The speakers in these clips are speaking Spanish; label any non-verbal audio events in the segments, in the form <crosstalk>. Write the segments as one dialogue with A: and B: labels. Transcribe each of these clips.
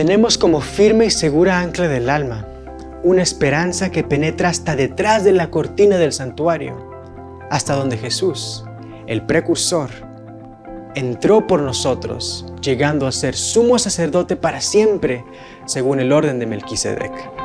A: Tenemos como firme y segura ancla del alma una esperanza que penetra hasta detrás de la cortina del santuario, hasta donde Jesús, el precursor, entró por nosotros, llegando a ser sumo sacerdote para siempre, según el orden de Melquisedec.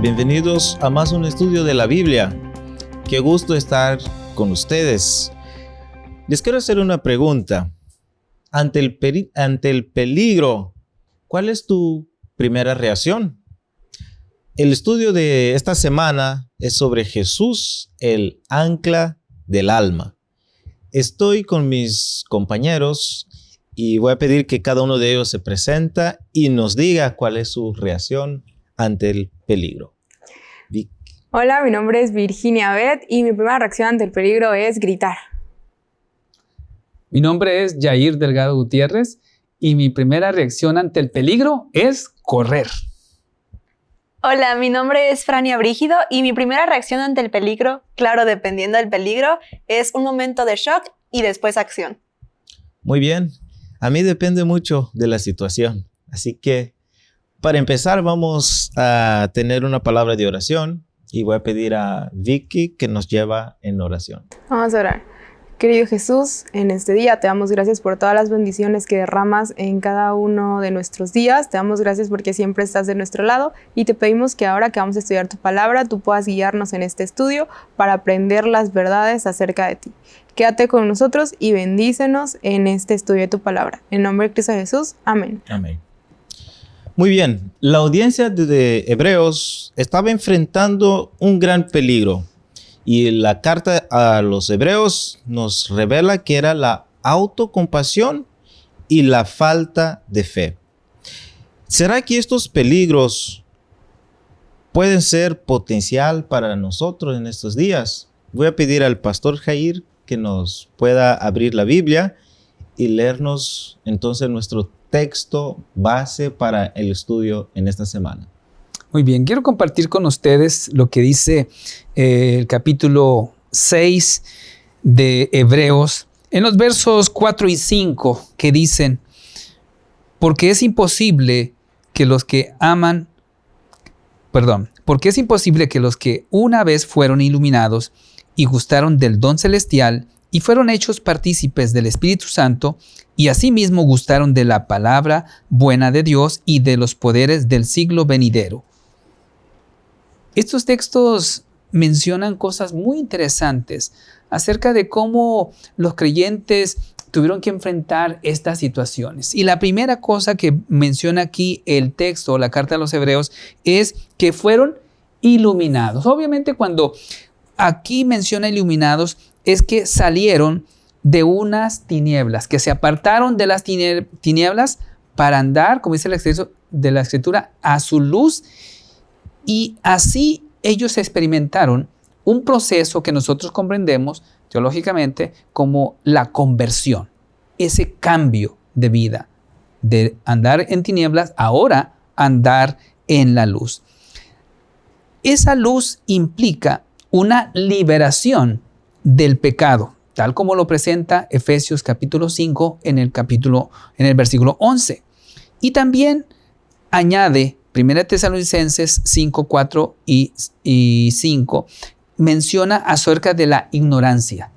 B: Bienvenidos a más un estudio de la Biblia. Qué gusto estar con ustedes. Les quiero hacer una pregunta. Ante el, ante el peligro, ¿cuál es tu primera reacción? El estudio de esta semana es sobre Jesús, el ancla del alma. Estoy con mis compañeros y voy a pedir que cada uno de ellos se presenta y nos diga cuál es su reacción ante el peligro.
C: Hola, mi nombre es Virginia Beth y mi primera reacción ante el peligro es gritar.
D: Mi nombre es Jair Delgado Gutiérrez y mi primera reacción ante el peligro es correr.
E: Hola, mi nombre es Frania Brígido y mi primera reacción ante el peligro, claro, dependiendo del peligro, es un momento de shock y después acción.
B: Muy bien, a mí depende mucho de la situación, así que para empezar vamos a tener una palabra de oración y voy a pedir a Vicky que nos lleva en oración.
C: Vamos a orar. Querido Jesús, en este día te damos gracias por todas las bendiciones que derramas en cada uno de nuestros días. Te damos gracias porque siempre estás de nuestro lado y te pedimos que ahora que vamos a estudiar tu palabra, tú puedas guiarnos en este estudio para aprender las verdades acerca de ti. Quédate con nosotros y bendícenos en este estudio de tu palabra. En nombre de Cristo Jesús. Amén.
B: Amén. Muy bien, la audiencia de Hebreos estaba enfrentando un gran peligro y la carta a los Hebreos nos revela que era la autocompasión y la falta de fe. ¿Será que estos peligros pueden ser potencial para nosotros en estos días? Voy a pedir al pastor Jair que nos pueda abrir la Biblia y leernos entonces nuestro texto base para el estudio en esta semana.
D: Muy bien, quiero compartir con ustedes lo que dice eh, el capítulo 6 de Hebreos en los versos 4 y 5 que dicen, porque es imposible que los que aman, perdón, porque es imposible que los que una vez fueron iluminados y gustaron del don celestial y fueron hechos partícipes del Espíritu Santo, y asimismo gustaron de la palabra buena de Dios y de los poderes del siglo venidero. Estos textos mencionan cosas muy interesantes acerca de cómo los creyentes tuvieron que enfrentar estas situaciones. Y la primera cosa que menciona aquí el texto, la carta a los hebreos, es que fueron iluminados. Obviamente cuando aquí menciona iluminados, es que salieron de unas tinieblas, que se apartaron de las tinieblas para andar, como dice la escritura, de la escritura, a su luz. Y así ellos experimentaron un proceso que nosotros comprendemos teológicamente como la conversión, ese cambio de vida, de andar en tinieblas, ahora andar en la luz. Esa luz implica una liberación del pecado, tal como lo presenta Efesios capítulo 5 en el capítulo en el versículo 11. Y también añade 1 Tesalonicenses 5, 4 y, y 5 menciona acerca de la ignorancia,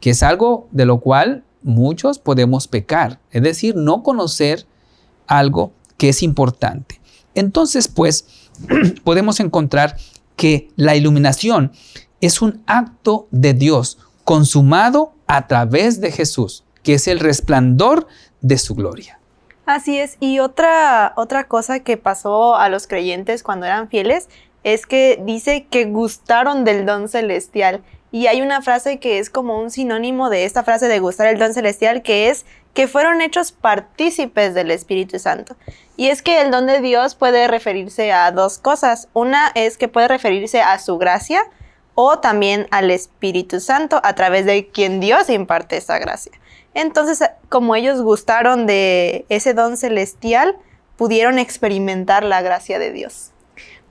D: que es algo de lo cual muchos podemos pecar, es decir, no conocer algo que es importante. Entonces, pues, <clears throat> podemos encontrar que la iluminación es un acto de Dios consumado a través de Jesús, que es el resplandor de su gloria.
E: Así es, y otra, otra cosa que pasó a los creyentes cuando eran fieles es que dice que gustaron del don celestial. Y hay una frase que es como un sinónimo de esta frase de gustar el don celestial, que es que fueron hechos partícipes del Espíritu Santo. Y es que el don de Dios puede referirse a dos cosas. Una es que puede referirse a su gracia, o también al Espíritu Santo a través de quien Dios imparte esa gracia. Entonces, como ellos gustaron de ese don celestial, pudieron experimentar la gracia de Dios.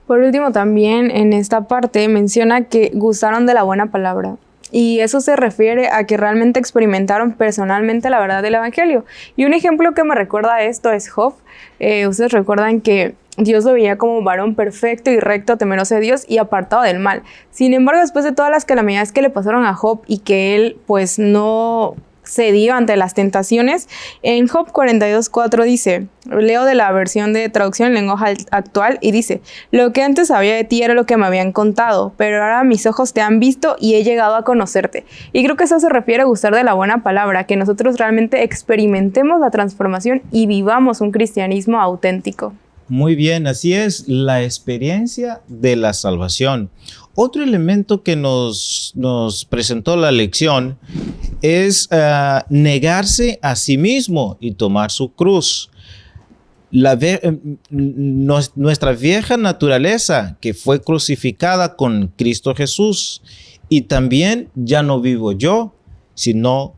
C: Por último, también en esta parte menciona que gustaron de la buena palabra. Y eso se refiere a que realmente experimentaron personalmente la verdad del Evangelio. Y un ejemplo que me recuerda a esto es Job. Eh, ustedes recuerdan que Dios lo veía como varón perfecto y recto, temeroso de Dios y apartado del mal. Sin embargo, después de todas las calamidades que le pasaron a Job y que él pues no cedió ante las tentaciones. En Job 42.4 dice, leo de la versión de traducción en lenguaje actual y dice, lo que antes sabía de ti era lo que me habían contado, pero ahora mis ojos te han visto y he llegado a conocerte. Y creo que eso se refiere a gustar de la buena palabra, que nosotros realmente experimentemos la transformación y vivamos un cristianismo auténtico.
B: Muy bien, así es la experiencia de la salvación. Otro elemento que nos, nos presentó la lección es eh, negarse a sí mismo y tomar su cruz. La eh, nuestra vieja naturaleza que fue crucificada con Cristo Jesús y también ya no vivo yo, sino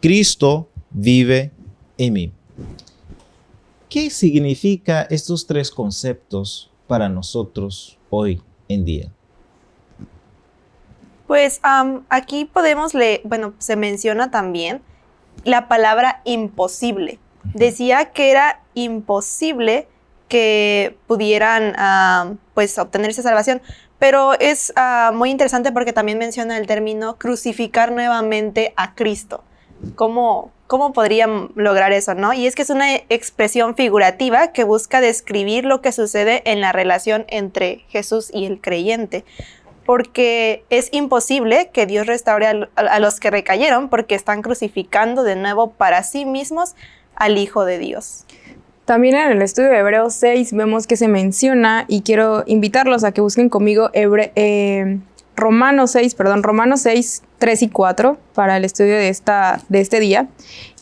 B: Cristo vive en mí. ¿Qué significa estos tres conceptos para nosotros hoy en día?
E: Pues aquí podemos leer, bueno, se menciona también la palabra imposible. Decía que era imposible que pudieran pues obtener esa salvación, pero es ah, muy interesante porque también menciona el término crucificar nuevamente a Cristo. ¿Cómo, ¿Cómo podrían lograr eso, no? Y es que es una expresión figurativa que busca describir lo que sucede en la relación entre Jesús y el creyente. Porque es imposible que Dios restaure a, los que recayeron porque están crucificando de nuevo para sí mismos al Hijo de Dios.
C: También en el estudio de Hebreos 6 vemos que se menciona, y quiero invitarlos a que busquen conmigo Hebre, eh, Romanos 6, perdón, Romanos 6, 3 y 4 para el estudio de, esta, de este día.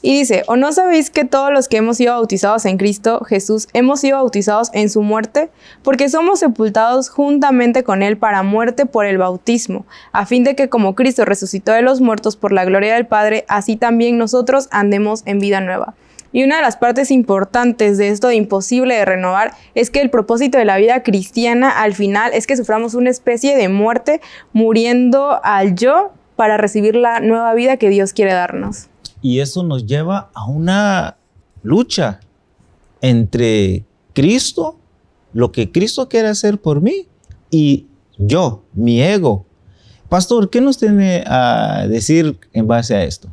C: Y dice, ¿o no sabéis que todos los que hemos sido bautizados en Cristo Jesús hemos sido bautizados en su muerte? Porque somos sepultados juntamente con Él para muerte por el bautismo, a fin de que como Cristo resucitó de los muertos por la gloria del Padre, así también nosotros andemos en vida nueva. Y una de las partes importantes de esto de imposible de renovar es que el propósito de la vida cristiana al final es que suframos una especie de muerte muriendo al yo para recibir la nueva vida que Dios quiere darnos.
B: Y eso nos lleva a una lucha entre Cristo, lo que Cristo quiere hacer por mí, y yo, mi ego. Pastor, ¿qué nos tiene a decir en base a esto?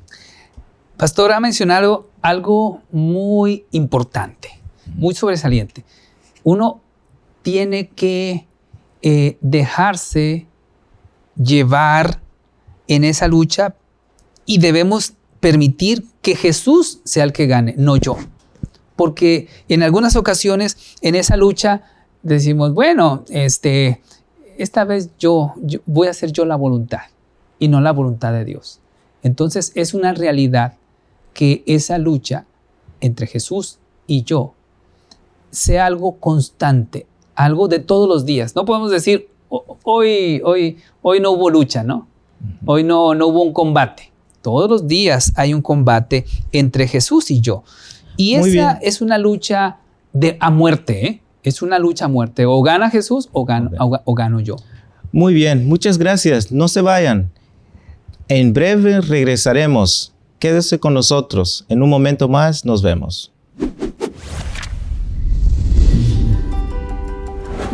D: Pastor ha mencionado algo muy importante, muy sobresaliente. Uno tiene que eh, dejarse llevar en esa lucha y debemos permitir que Jesús sea el que gane, no yo. Porque en algunas ocasiones en esa lucha decimos, bueno, este, esta vez yo, yo voy a hacer yo la voluntad y no la voluntad de Dios. Entonces es una realidad que esa lucha entre Jesús y yo sea algo constante, algo de todos los días. No podemos decir, hoy, hoy, hoy no hubo lucha, ¿no? Hoy no, no hubo un combate. Todos los días hay un combate entre Jesús y yo. Y esa es una lucha de, a muerte, ¿eh? Es una lucha a muerte. O gana Jesús o gano, o gano yo.
B: Muy bien, muchas gracias. No se vayan. En breve regresaremos Quédese con nosotros. En un momento más nos vemos.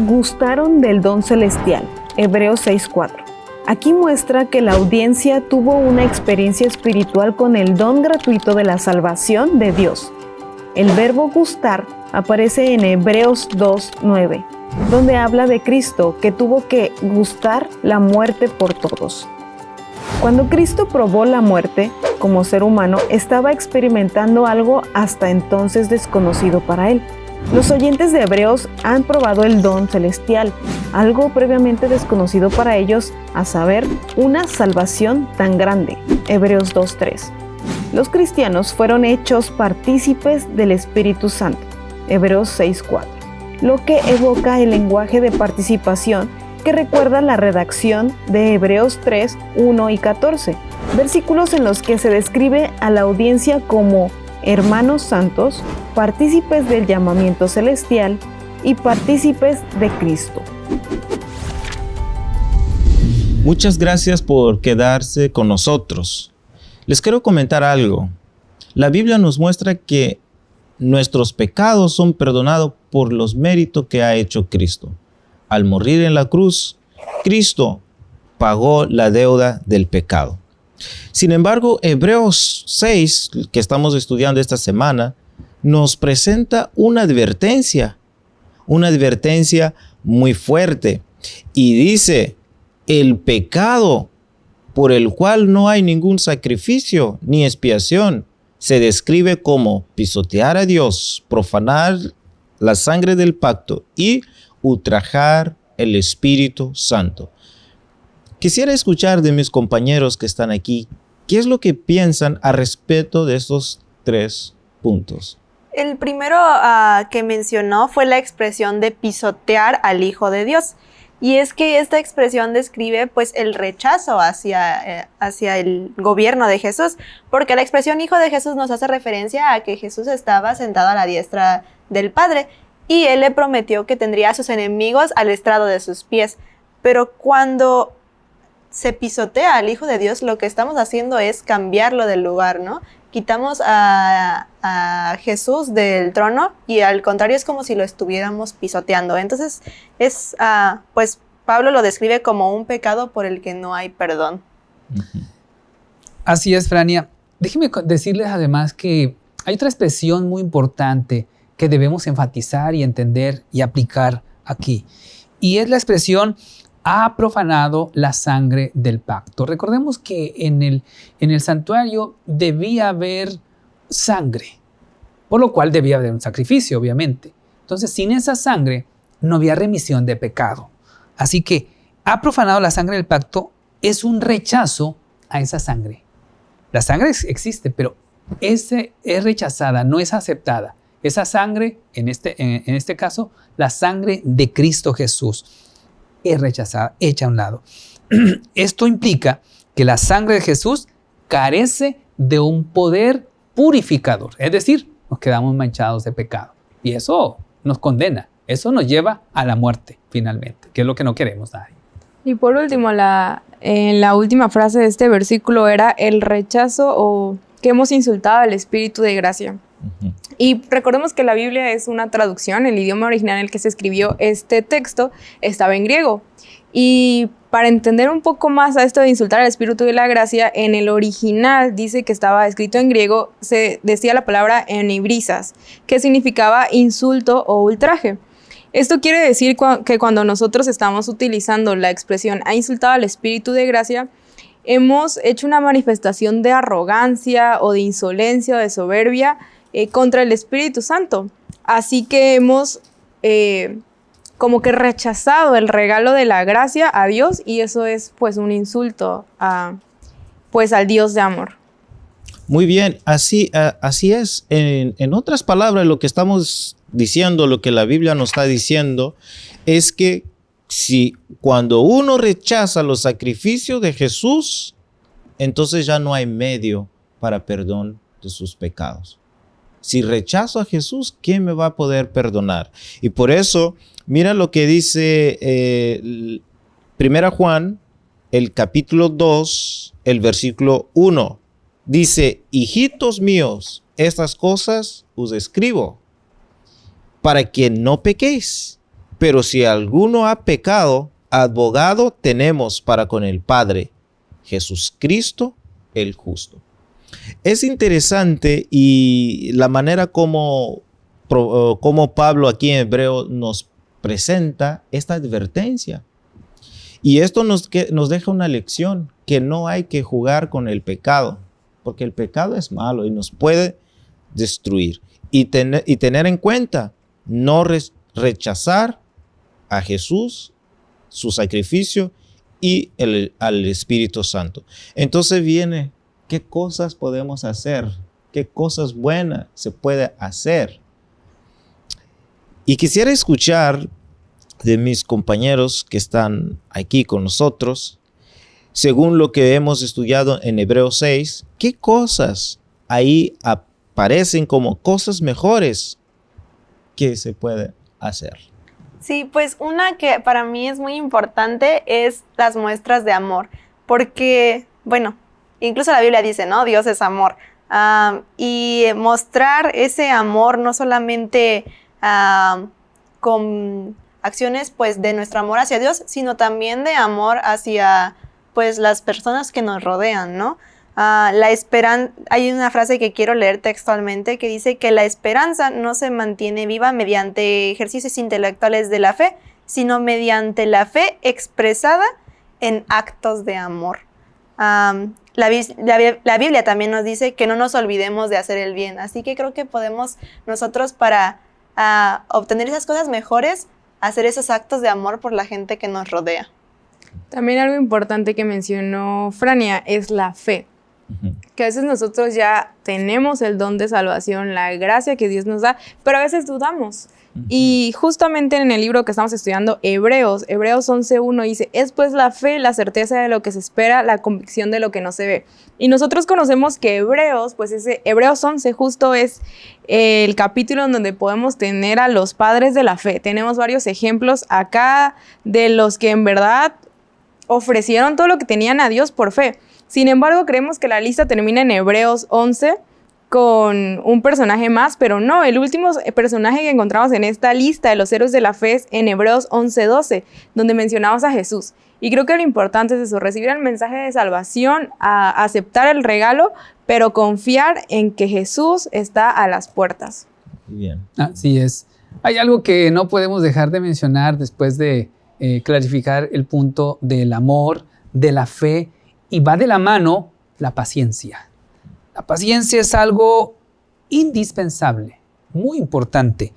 F: Gustaron del don celestial. Hebreos 6:4. Aquí muestra que la audiencia tuvo una experiencia espiritual con el don gratuito de la salvación de Dios. El verbo gustar aparece en Hebreos 2:9, donde habla de Cristo que tuvo que gustar la muerte por todos. Cuando Cristo probó la muerte, como ser humano, estaba experimentando algo hasta entonces desconocido para él. Los oyentes de Hebreos han probado el don celestial, algo previamente desconocido para ellos, a saber, una salvación tan grande. Hebreos 2.3. Los cristianos fueron hechos partícipes del Espíritu Santo. Hebreos 6.4. Lo que evoca el lenguaje de participación que recuerda la redacción de Hebreos 3, 1 y 14, versículos en los que se describe a la audiencia como hermanos santos, partícipes del llamamiento celestial y partícipes de Cristo.
B: Muchas gracias por quedarse con nosotros. Les quiero comentar algo. La Biblia nos muestra que nuestros pecados son perdonados por los méritos que ha hecho Cristo. Al morir en la cruz, Cristo pagó la deuda del pecado. Sin embargo, Hebreos 6, que estamos estudiando esta semana, nos presenta una advertencia, una advertencia muy fuerte. Y dice, el pecado por el cual no hay ningún sacrificio ni expiación se describe como pisotear a Dios, profanar la sangre del pacto y ultrajar el Espíritu Santo. Quisiera escuchar de mis compañeros que están aquí, ¿qué es lo que piensan a respecto de estos tres puntos?
E: El primero uh, que mencionó fue la expresión de pisotear al Hijo de Dios. Y es que esta expresión describe pues el rechazo hacia, eh, hacia el gobierno de Jesús, porque la expresión hijo de Jesús nos hace referencia a que Jesús estaba sentado a la diestra del Padre y él le prometió que tendría a sus enemigos al estrado de sus pies. Pero cuando se pisotea al Hijo de Dios, lo que estamos haciendo es cambiarlo del lugar, ¿no? quitamos a, Jesús del trono y al contrario es como si lo estuviéramos pisoteando. Entonces es, uh, pues Pablo lo describe como un pecado por el que no hay perdón.
D: Así es, Frania. Déjeme decirles además que hay otra expresión muy importante que debemos enfatizar y entender y aplicar aquí. Y es la expresión ha profanado la sangre del pacto. Recordemos que en el, en el santuario debía haber sangre, por lo cual debía haber un sacrificio, obviamente. Entonces, sin esa sangre no había remisión de pecado. Así que ha profanado la sangre del pacto es un rechazo a esa sangre. La sangre existe, pero ese es rechazada, no es aceptada. Esa sangre, en este, en este caso, la sangre de Cristo Jesús es rechazada, hecha a un lado. <clears throat> Esto implica que la sangre de Jesús carece de un poder purificador, es decir, nos quedamos manchados de pecado. Y eso nos condena, eso nos lleva a la muerte finalmente, que es lo que no queremos nadie.
C: Y por último, la, en la última frase de este versículo era el rechazo o que hemos insultado al Espíritu de gracia. Y recordemos que la Biblia es una traducción, el idioma original en el que se escribió este texto estaba en griego. Y para entender un poco más a esto de insultar al Espíritu de la Gracia, en el original dice que estaba escrito en griego, se decía la palabra enibrisas, que significaba insulto o ultraje. Esto quiere decir que cuando nosotros estamos utilizando la expresión ha insultado al Espíritu de Gracia, hemos hecho una manifestación de arrogancia o de insolencia o de soberbia eh, contra el Espíritu Santo. Así que hemos eh, como que rechazado el regalo de la gracia a Dios y eso es pues un insulto a, pues al Dios de amor.
B: Muy bien, así, así es. En, en otras palabras, lo que estamos diciendo, lo que la Biblia nos está diciendo, es que si cuando uno rechaza los sacrificios de Jesús, entonces ya no hay medio para perdón de sus pecados. Si rechazo a Jesús, ¿quién me va a poder perdonar? Y por eso, mira lo que dice eh, Primera Juan, el capítulo 2, el versículo 1. Dice, hijitos míos, estas cosas os escribo para que no pequéis. Pero si alguno ha pecado, abogado tenemos para con el Padre, Jesucristo el justo. Es interesante y la manera como, como Pablo aquí en hebreo nos presenta esta advertencia. Y esto nos, nos deja una lección, que no hay que jugar con el pecado, porque el pecado es malo y nos puede destruir. Y, y tener en cuenta, no rechazar a Jesús, su sacrificio y el, al Espíritu Santo. Entonces viene qué cosas podemos hacer, qué cosas buenas se puede hacer. Y quisiera escuchar de mis compañeros que están aquí con nosotros, según lo que hemos estudiado en Hebreo 6, qué cosas ahí parecen como cosas mejores que se puede hacer.
E: Sí, pues una que para mí es muy importante es las muestras de amor, porque, bueno, incluso la Biblia dice, ¿no? Dios es amor. y mostrar ese amor no solamente con acciones pues de nuestro amor hacia Dios, sino también de amor hacia pues las personas que nos rodean, ¿no? Ah, la esperanza, hay una frase que quiero leer textualmente que dice que la esperanza no se mantiene viva mediante ejercicios intelectuales de la fe, sino mediante la fe expresada en actos de amor. La, Biblia también nos dice que no nos olvidemos de hacer el bien, así que creo que podemos nosotros para ah, obtener esas cosas mejores, hacer esos actos de amor por la gente que nos rodea.
C: También algo importante que mencionó Frania es la fe. Que a veces nosotros ya tenemos el don de salvación, la gracia que Dios nos da, pero a veces dudamos. Y justamente en el libro que estamos estudiando, Hebreos, Hebreos 11.1 dice, es pues la fe, la certeza de lo que se espera, la convicción de lo que no se ve. Y nosotros conocemos que Hebreos, pues ese Hebreos 11 justo es el capítulo en donde podemos tener a los padres de la fe. Tenemos varios ejemplos acá de los que en verdad ofrecieron todo lo que tenían a Dios por fe. Sin embargo, creemos que la lista termina en Hebreos 11 con un personaje más, pero no, el último personaje que encontramos en esta lista de los héroes de la fe es en Hebreos 11:12, donde mencionamos a Jesús. Y creo que lo importante es eso, recibir el mensaje de salvación, a aceptar el regalo, pero confiar en que Jesús está a las puertas.
D: Bien. Así es. Hay algo que no podemos dejar de mencionar después de eh, clarificar el punto del amor, de la fe y va de la mano la paciencia. La paciencia es algo indispensable, muy importante.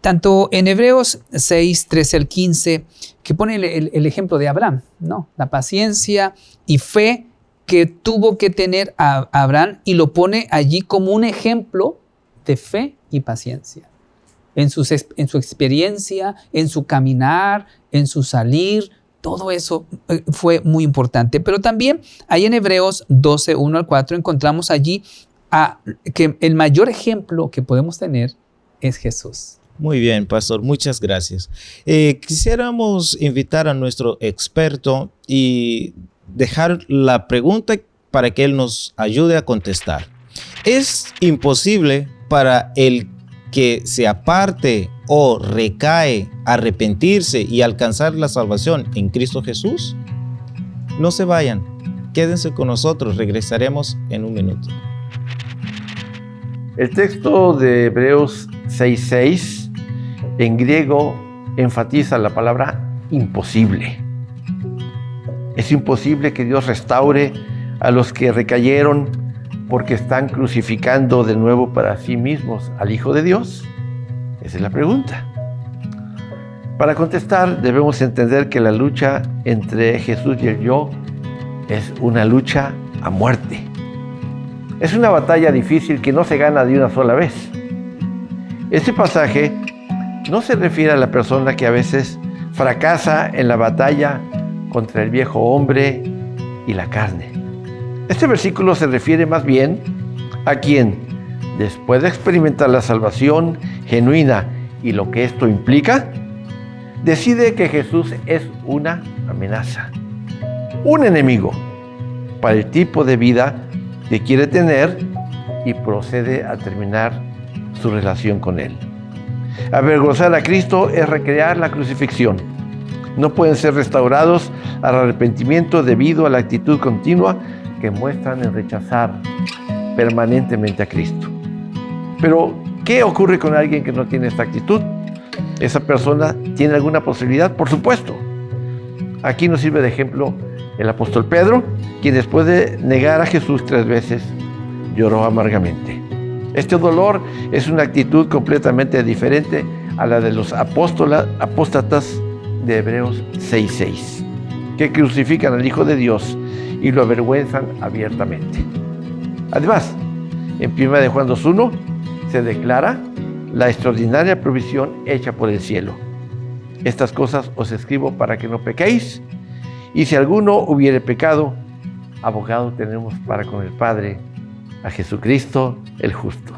D: Tanto en Hebreos 6, 13 al 15, que pone el, ejemplo de Abraham, ¿no? La paciencia y fe que tuvo que tener Abraham y lo pone allí como un ejemplo de fe y paciencia. En, en su experiencia, en su caminar, en su salir, todo eso eh, fue muy importante. Pero también ahí en Hebreos 12, 1 al 4 encontramos allí que el mayor ejemplo que podemos tener es Jesús.
B: Muy bien, pastor, muchas gracias. Eh, quisiéramos invitar a nuestro experto y dejar la pregunta para que él nos ayude a contestar. ¿Es imposible para el que se aparte o recae, arrepentirse y alcanzar la salvación en Cristo Jesús? No se vayan, quédense con nosotros, regresaremos en un minuto.
G: El texto de Hebreos 6.6 en griego enfatiza la palabra imposible. Es imposible que Dios restaure a los que recayeron porque están crucificando de nuevo para sí mismos al Hijo de Dios? Esa es la pregunta. Para contestar debemos entender que la lucha entre Jesús y el yo es una lucha a muerte. Es una batalla difícil que no se gana de una sola vez. Este pasaje no se refiere a la persona que a veces fracasa en la batalla contra el viejo hombre y la carne. Este versículo se refiere más bien a quien, después de experimentar la salvación genuina y lo que esto implica, decide que Jesús es una amenaza, un enemigo para el tipo de vida que quiere tener y procede a terminar su relación con Él. Avergonzar a Cristo es recrear la crucifixión. No pueden ser restaurados al arrepentimiento debido a la actitud continua que muestran en rechazar permanentemente a Cristo. Pero, ¿qué ocurre con alguien que no tiene esta actitud? ¿Esa persona tiene alguna posibilidad? Por supuesto. Aquí nos sirve de ejemplo el apóstol Pedro, quien después de negar a Jesús tres veces, lloró amargamente. Este dolor es una actitud completamente diferente a la de los apóstatas de Hebreos 6.6, que crucifican al Hijo de Dios y lo avergüenzan abiertamente. Además, en 1 de Juan 2.1 se declara la extraordinaria provisión hecha por el cielo. Estas cosas os escribo para que no pequéis, y si alguno hubiere pecado, abogado tenemos para con el Padre, a Jesucristo el justo.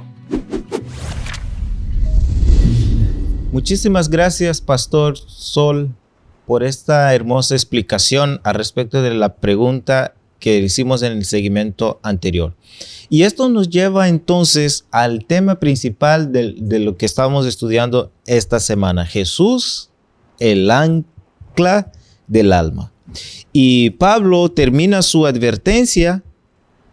B: Muchísimas gracias, Pastor Sol, por esta hermosa explicación al respecto de la pregunta que hicimos en el segmento anterior. Y esto nos lleva entonces al tema principal de, lo que estamos estudiando esta semana. Jesús, el ancla del alma. Y Pablo termina su advertencia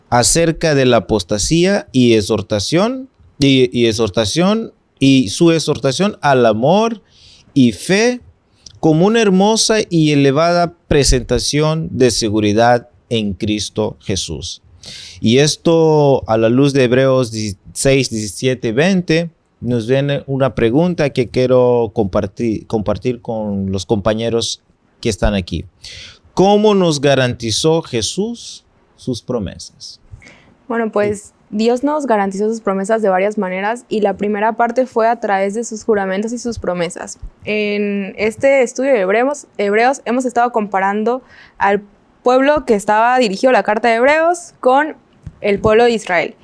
B: acerca de la apostasía y exhortación y, exhortación y su exhortación al amor y fe como una hermosa y elevada presentación de seguridad en Cristo Jesús. Y esto a la luz de Hebreos 16, 17, 20 nos viene una pregunta que quiero compartir, compartir con los compañeros que están aquí. ¿Cómo nos garantizó Jesús sus promesas?
C: Bueno, pues Dios nos garantizó sus promesas de varias maneras y la primera parte fue a través de sus juramentos y sus promesas. En este estudio de Hebreos, Hebreos hemos estado comparando al pueblo que estaba dirigido la carta de Hebreos con el pueblo de Israel.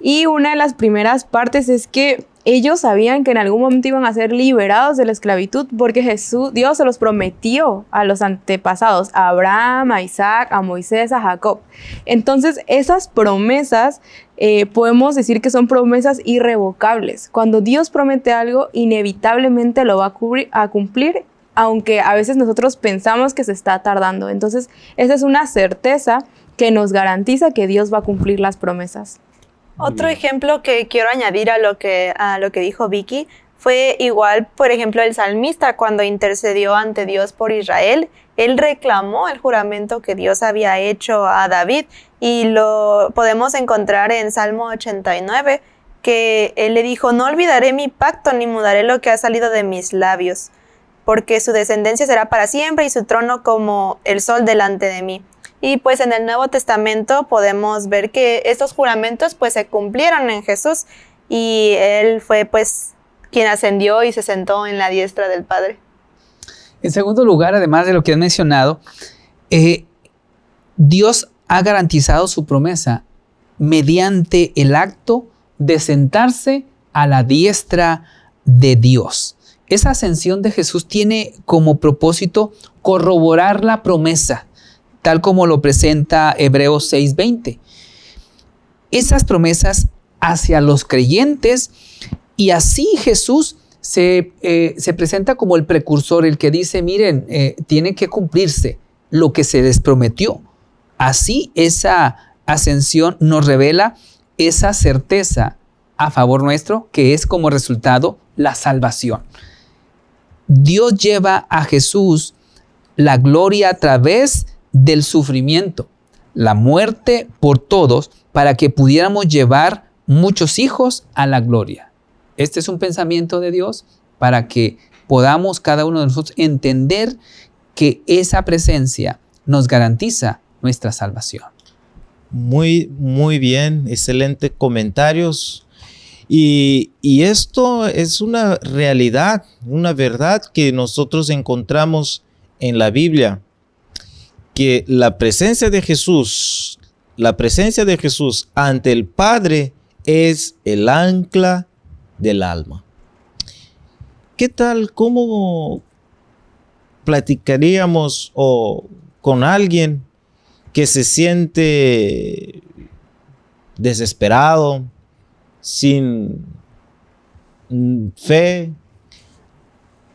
C: Y una de las primeras partes es que ellos sabían que en algún momento iban a ser liberados de la esclavitud porque Jesús, Dios se los prometió a los antepasados, a Abraham, a Isaac, a Moisés, a Jacob. Entonces esas promesas eh, podemos decir que son promesas irrevocables. Cuando Dios promete algo, inevitablemente lo va a, a cumplir aunque a veces nosotros pensamos que se está tardando. Entonces, esa es una certeza que nos garantiza que Dios va a cumplir las promesas.
E: Otro ejemplo que quiero añadir a lo que, a lo que dijo Vicky fue igual, por ejemplo, el salmista cuando intercedió ante Dios por Israel, él reclamó el juramento que Dios había hecho a David y lo podemos encontrar en Salmo 89, que él le dijo, no olvidaré mi pacto ni mudaré lo que ha salido de mis labios, porque su descendencia será para siempre y su trono como el sol delante de mí. Y pues en el Nuevo Testamento podemos ver que estos juramentos pues se cumplieron en Jesús y él fue pues quien ascendió y se sentó en la diestra del Padre.
D: En segundo lugar, además de lo que has mencionado, eh, Dios ha garantizado su promesa mediante el acto de sentarse a la diestra de Dios. Esa ascensión de Jesús tiene como propósito corroborar la promesa tal como lo presenta Hebreos 6:20. Esas promesas hacia los creyentes y así Jesús se, eh, presenta como el precursor, el que dice, miren, eh, tiene que cumplirse lo que se les prometió. Así esa ascensión nos revela esa certeza a favor nuestro, que es como resultado la salvación. Dios lleva a Jesús la gloria a través del sufrimiento, la muerte por todos, para que pudiéramos llevar muchos hijos a la gloria. Este es un pensamiento de Dios para que podamos cada uno de nosotros entender que esa presencia nos garantiza nuestra salvación.
B: Muy, muy bien, excelente comentarios. Y, esto es una realidad, una verdad que nosotros encontramos en la Biblia que la presencia de Jesús, la presencia de Jesús ante el Padre es el ancla del alma. ¿Qué tal? ¿Cómo platicaríamos o con alguien que se siente desesperado, sin fe,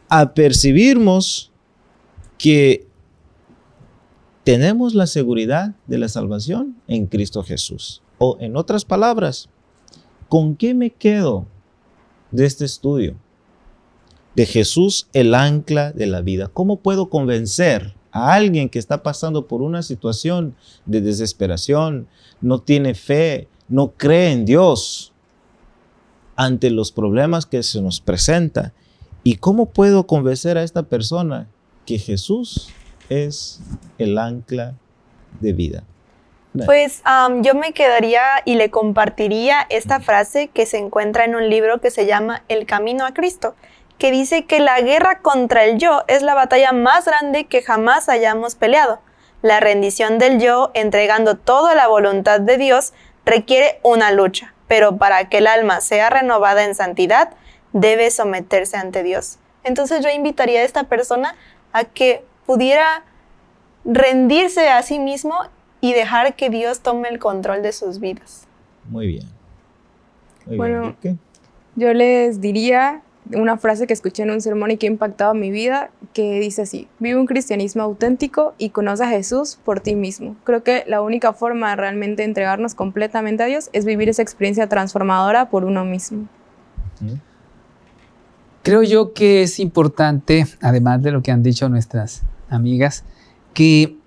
B: a percibirnos que tenemos la seguridad de la salvación en Cristo Jesús. O en otras palabras, ¿con qué me quedo de este estudio? De Jesús, el ancla de la vida. ¿Cómo puedo convencer a alguien que está pasando por una situación de desesperación, no tiene fe, no cree en Dios ante los problemas que se nos presenta? ¿Y cómo puedo convencer a esta persona que Jesús es el ancla de vida.
E: Pues yo me quedaría y le compartiría esta frase que se encuentra en un libro que se llama El Camino a Cristo, que dice que la guerra contra el yo es la batalla más grande que jamás hayamos peleado. La rendición del yo, entregando toda la voluntad de Dios, requiere una lucha, pero para que el alma sea renovada en santidad, debe someterse ante Dios. Entonces yo invitaría a esta persona a que pudiera rendirse a sí mismo y dejar que Dios tome el control de sus vidas.
B: Muy bien. Muy
C: Bueno. Yo les diría una frase que escuché en un sermón y que ha impactado mi vida, que dice así, vive un cristianismo auténtico y conoce a Jesús por ti mismo. Creo que la única forma de realmente entregarnos completamente a Dios es vivir esa experiencia transformadora por uno mismo.
D: Creo yo que es importante, además de lo que han dicho nuestras amigas, que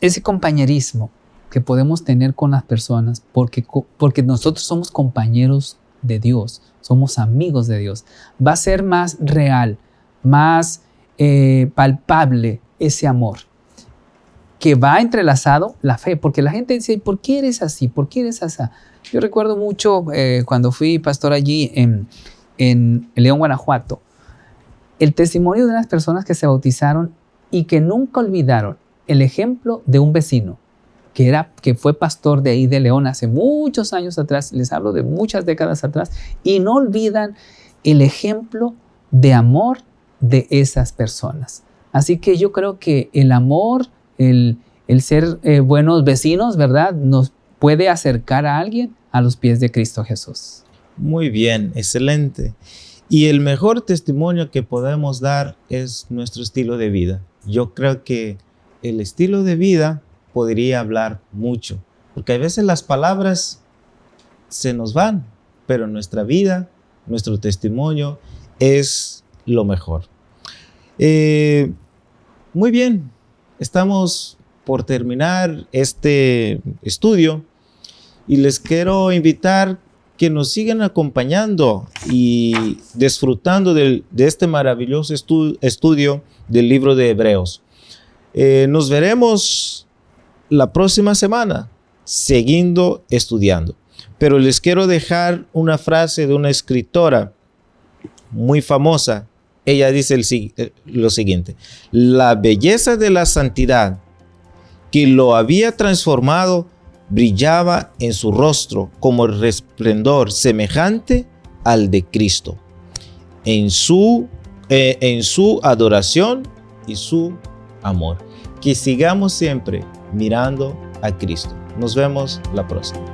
D: ese compañerismo que podemos tener con las personas, porque, porque nosotros somos compañeros de Dios, somos amigos de Dios, va a ser más real, más eh, palpable ese amor, que va entrelazado la fe, porque la gente dice, ¿por qué eres así? ¿Por qué eres así? Yo recuerdo mucho eh, cuando fui pastor allí en, en León, Guanajuato, el testimonio de unas personas que se bautizaron y que nunca olvidaron el ejemplo de un vecino que, era, que fue pastor de ahí de León hace muchos años atrás, les hablo de muchas décadas atrás, y no olvidan el ejemplo de amor de esas personas. Así que yo creo que el amor, el, el ser eh, buenos vecinos, ¿verdad? Nos puede acercar a alguien a los pies de Cristo Jesús.
B: Muy bien, excelente. Y el mejor testimonio que podemos dar es nuestro estilo de vida. Yo creo que el estilo de vida podría hablar mucho, porque a veces las palabras se nos van, pero nuestra vida, nuestro testimonio es lo mejor. Eh, muy bien, estamos por terminar este estudio y les quiero invitar que nos sigan acompañando y disfrutando de este maravilloso estu- estudio del libro de Hebreos. Eh, nos veremos la próxima semana, siguiendo estudiando. Pero les quiero dejar una frase de una escritora muy famosa. Ella dice el eh, lo siguiente, la belleza de la santidad que lo había transformado brillaba en su rostro como el resplendor semejante al de Cristo, en su, eh, en su adoración y su amor. Que sigamos siempre mirando a Cristo. Nos vemos la próxima.